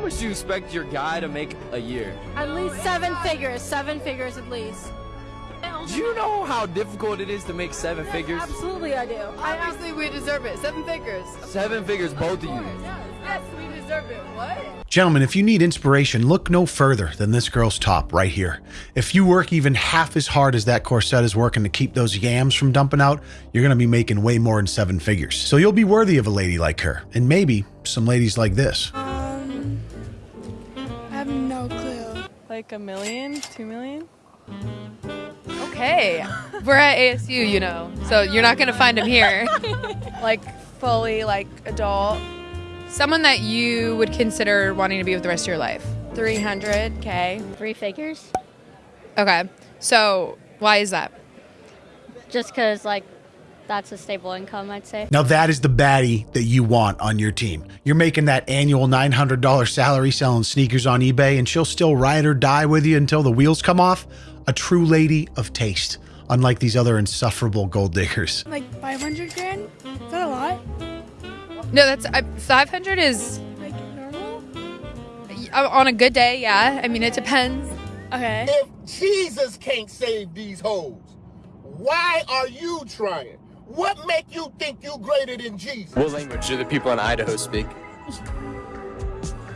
much do you expect your guy to make a year? At least seven figures. Seven figures at least. Do you know how difficult it is to make seven Yes, figures? Absolutely, I do. I Obviously, we deserve it. Seven figures. Seven figures, both of you. Yes, we deserve it. What? Gentlemen, if you need inspiration, look no further than this girl's top right here. If you work even half as hard as that corset is working to keep those yams from dumping out, you're going to be making way more than seven figures. So you'll be worthy of a lady like her, and maybe some ladies like this. I have no clue. Like a million, two million? Okay. We're at ASU, you know, so you're not gonna find him here. Like fully like adult. Someone that you would consider wanting to be with the rest of your life. 300k. Three figures. Okay. So why is that? Just because, like, that's a stable income, I'd say. Now that is the baddie that you want on your team. You're making that annual $900 salary selling sneakers on eBay, and she'll still ride or die with you until the wheels come off. A true lady of taste, unlike these other insufferable gold diggers. Like 500 grand? Is that a lot? No, that's I, 500 is Like normal? uh, on a good day. Yeah. I mean, it depends. Okay. If Jesus can't save these hoes, why are you trying? What make you think you greater than Jesus? What language do the people in Idaho speak?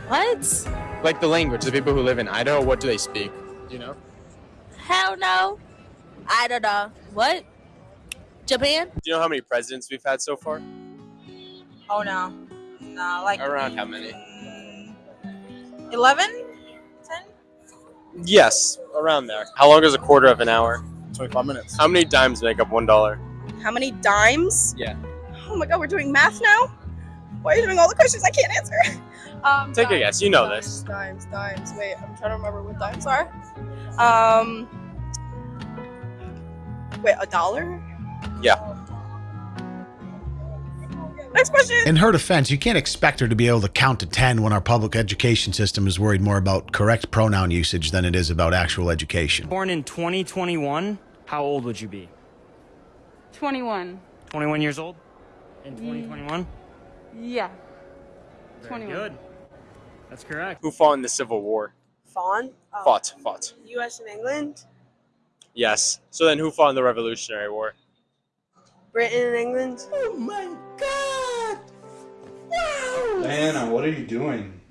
What? Like the language, the people who live in Idaho, what do they speak? Do you know? Hell no. I don't know. What? Japan? Do you know how many presidents we've had so far? Oh no. No, like Around how many? Mm, 11? 10? Yes, around there. How long is a quarter of an hour? 25 minutes. How many dimes make up one dollar? How many dimes? Yeah. Oh my god, we're doing math now? Why are you doing all the questions I can't answer? Um, Take a guess, you know dimes, this. Dimes, dimes. Wait, I'm trying to remember what dimes are. Um, wait, a dollar? Yeah. Next question. In her defense, you can't expect her to be able to count to 10 when our public education system is worried more about correct pronoun usage than it is about actual education. Born in 2021, how old would you be? 21. 21 years old? In mm. 2021? Yeah. Very 21. good. That's correct. Who fought in the Civil War? Fawn? Oh, Fought, fought. U.S. and England? Yes. So then who fought in the Revolutionary War? Britain and England? Oh my God! Wow! Diana, what are you doing?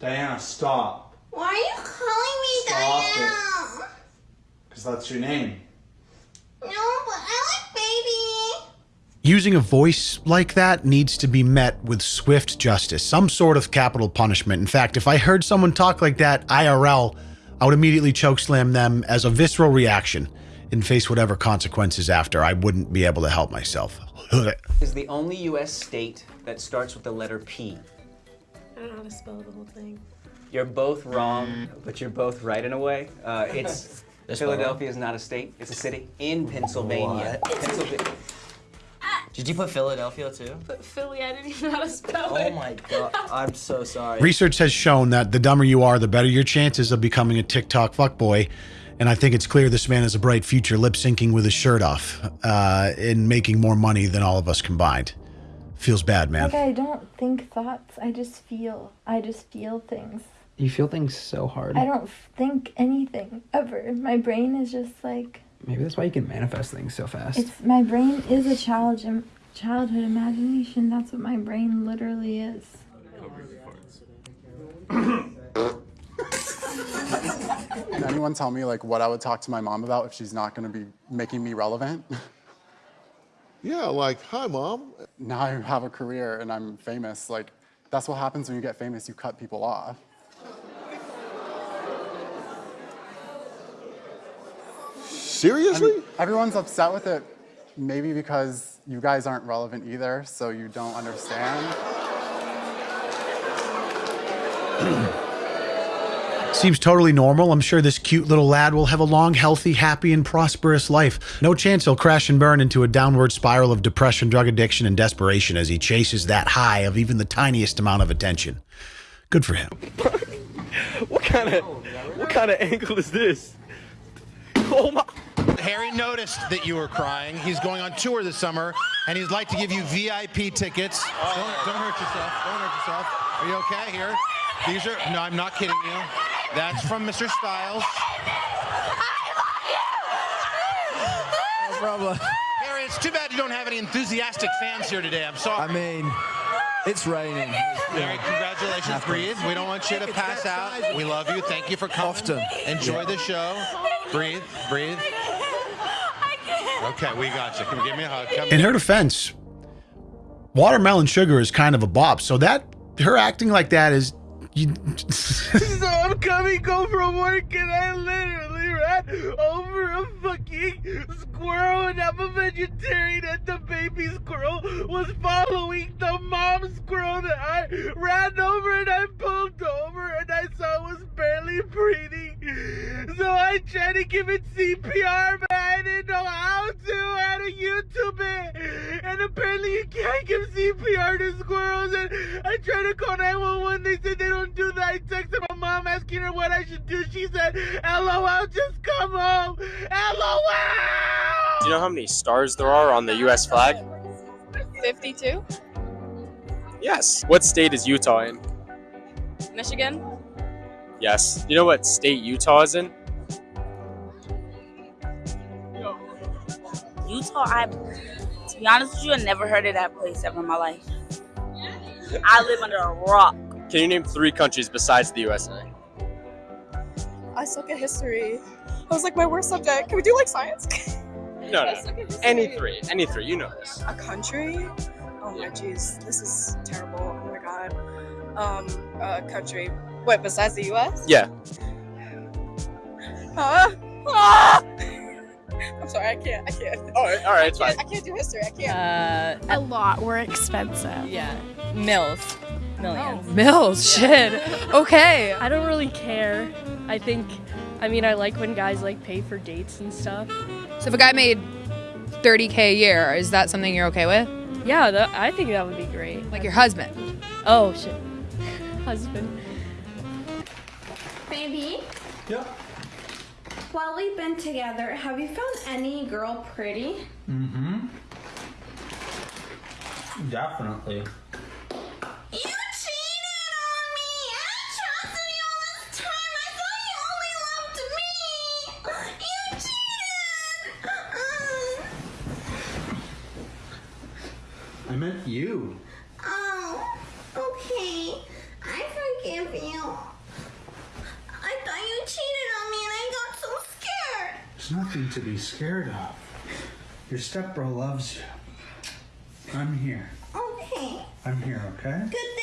Diana, stop. Why are you calling me Stop it. Because that's your name. No, but I like baby. Using a voice like that needs to be met with swift justice, some sort of capital punishment. In fact, if I heard someone talk like that IRL, I would immediately chokeslam them as a visceral reaction and face whatever consequences after. I wouldn't be able to help myself. is the only U.S. state that starts with the letter P. I don't know how to spell the whole thing. You're both wrong, but you're both right in a way. Uh, it's Philadelphia is not a state; it's a city in Pennsylvania. Pennsylvania. Did you put Philadelphia too? But Philly, I didn't even know how to spell it. Oh it. my god, I'm so sorry. Research has shown that the dumber you are, the better your chances of becoming a TikTok fuckboy. And I think it's clear this man has a bright future lip syncing with his shirt off uh, and making more money than all of us combined. Feels bad, man. Like I don't think thoughts. I just feel. I just feel things. You feel things so hard. I don't think anything ever. My brain is just like Maybe that's why you can manifest things so fast. it's. My brain is a child childhood imagination. That's what my brain literally is. Can anyone tell me like what I would talk to my mom about if she's not going to be making me relevant? Yeah, like, hi, mom. Now I have a career and I'm famous. Like, that's what happens when you get famous. You cut people off. Seriously? And everyone's upset with it, maybe because you guys aren't relevant either, so you don't understand. Seems totally normal. I'm sure this cute little lad will have a long, healthy, happy, and prosperous life. No chance he'll crash and burn into a downward spiral of depression, drug addiction, and desperation as he chases that high of even the tiniest amount of attention. Good for him. What kind of what kind of angle is this? Oh my! Harry noticed that you were crying. He's going on tour this summer, and he'd like to give you VIP tickets. Oh, don't, don't hurt yourself. Don't hurt yourself. Are you okay here? These are no, I'm not kidding you. That's from Mr. Styles. I love you! No problem. Harry, it's too bad you don't have any enthusiastic fans here today. I'm sorry. I mean, it's raining. Harry, congratulations. Breathe. We don't want you to pass out. We love you. Thank you for coming. Often. Enjoy the show. Breathe. Breathe. Okay, we got you. Come give me a hug. Come In her defense, watermelon sugar is kind of a bop. So that her acting like that is you, so I'm coming home from work and I literally ran over a fucking squirrel and I'm a vegetarian and the baby squirrel was following the mom squirrel that I ran over and I pulled over and I saw it was barely breathing. So I tried to give it CPR but I didn't know how to. I had to YouTube it. And apparently you can't give CPR to squirrels and I tried to call 911. They said they don't do that. I texted my mom asking her what I should do. She said, LOL, just come home. LOL! Do you know how many stars there are on the U.S. flag? 52. Yes. What state is Utah in? Michigan. Yes. You know what state Utah is in? Utah, I, to be honest with you, I never heard of that place ever in my life. I live under a rock. Can you name three countries besides the USA? I suck at history. That was like my worst subject. Can we do like science? No, no. Any three. Any three. You know this. A country? Oh my jeez, this is terrible. Oh my god. Um, a country. Wait, besides the U.S.? Yeah. Huh? Ah! I'm sorry, I can't. I can't. All right, all right, it's I can't, fine. I can't do history. I can't. Uh, A lot. We're expensive. Yeah. Mills. Millions. Mills, shit. Okay. I don't really care. I think, I mean, I like when guys like pay for dates and stuff. So if a guy made 30k a year, is that something you're okay with? Yeah, that, I think that would be great. Like your husband? Oh shit, husband. Baby, Yeah. while we've been together, have you found any girl pretty? Mm-hmm. Definitely. You cheated on me! I trusted you all this time! I thought you only loved me! You cheated! I meant you. Oh, okay. I forgive you. I thought you cheated on me and I got so scared. There's nothing to be scared of. Your stepbro loves you. I'm here. Okay. I'm here, okay? Good